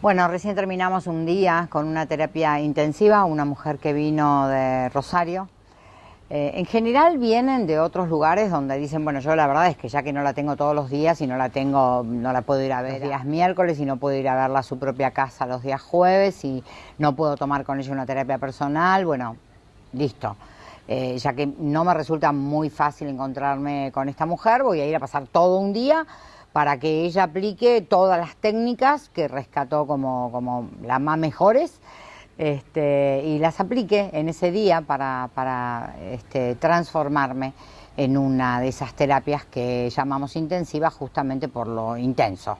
Bueno, recién terminamos un día con una terapia intensiva, una mujer que vino de Rosario. Eh, en general vienen de otros lugares donde dicen, bueno, yo la verdad es que ya que no la tengo todos los días y no la tengo, no la puedo ir a ver los días miércoles y no puedo ir a verla a su propia casa los días jueves y no puedo tomar con ella una terapia personal, bueno, listo. Eh, ya que no me resulta muy fácil encontrarme con esta mujer, voy a ir a pasar todo un día para que ella aplique todas las técnicas que rescató como, como las más mejores este, y las aplique en ese día para, para este, transformarme en una de esas terapias que llamamos intensivas justamente por lo intenso.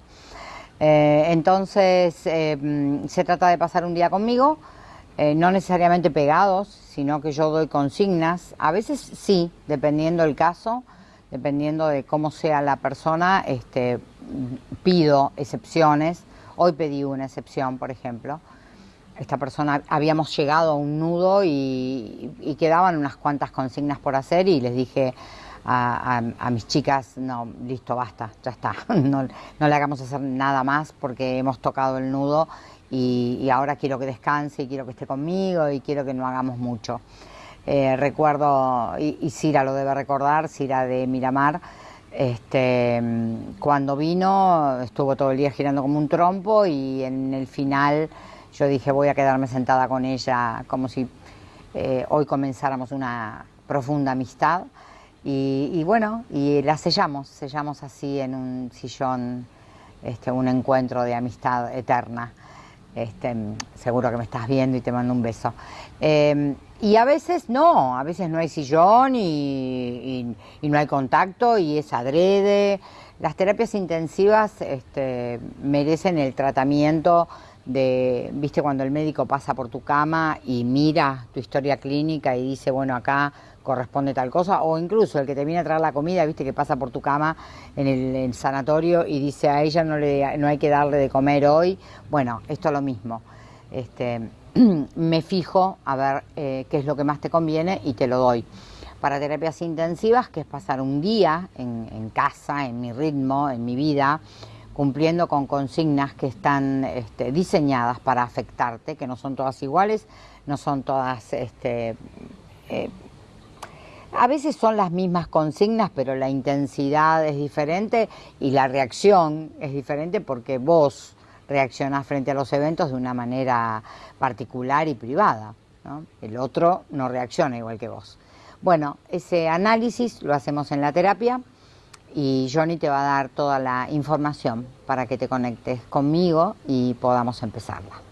Eh, entonces eh, se trata de pasar un día conmigo, eh, no necesariamente pegados, sino que yo doy consignas, a veces sí, dependiendo del caso, dependiendo de cómo sea la persona, este, pido excepciones. Hoy pedí una excepción, por ejemplo. Esta persona, habíamos llegado a un nudo y, quedaban unas cuantas consignas por hacer y les dije a, mis chicas, no, listo, basta, ya está, no, le hagamos hacer nada más porque hemos tocado el nudo y, y ahora quiero que descanse y quiero que esté conmigo y quiero que no hagamos mucho. Eh, recuerdo, y, Cira lo debe recordar, Cira de Miramar, este, cuando vino estuvo todo el día girando como un trompo y en el final yo dije voy a quedarme sentada con ella como si eh, hoy comenzáramos una profunda amistad y, bueno, y la sellamos, sellamos así en un sillón este, un encuentro de amistad eterna. Este, seguro que me estás viendo y te mando un beso. Eh, y a veces no, a veces no hay sillón y, no hay contacto y es adrede. Las terapias intensivas este, merecen el tratamiento de, viste, cuando el médico pasa por tu cama y mira tu historia clínica y dice, bueno, acá corresponde tal cosa, o incluso el que te viene a traer la comida, viste, que pasa por tu cama en el, sanatorio y dice, a ella no, le, no hay que darle de comer hoy. Bueno, esto es lo mismo. Este, me fijo a ver eh, qué es lo que más te conviene y te lo doy. Para terapias intensivas, que es pasar un día en casa, en mi ritmo, en mi vida, cumpliendo con consignas que están este, diseñadas para afectarte, que no son todas iguales, no son todas... Este, eh, a veces son las mismas consignas, pero la intensidad es diferente y la reacción es diferente porque vos reaccionás frente a los eventos de una manera particular y privada. El otro no reacciona igual que vos. Bueno, ese análisis lo hacemos en la terapia y Johnny te va a dar toda la información para que te conectes conmigo y podamos empezarla.